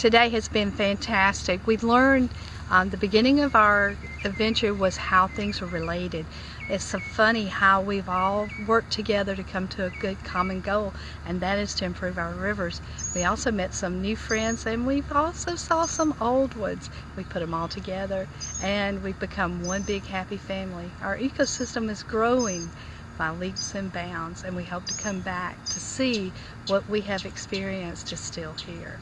today has been fantastic. We've learned um, the beginning of our adventure was how things are related. It's so funny how we've all worked together to come to a good common goal and that is to improve our rivers. We also met some new friends and we've also saw some old ones. We put them all together and we've become one big happy family. Our ecosystem is growing by leaps and bounds and we hope to come back to see what we have experienced is still here.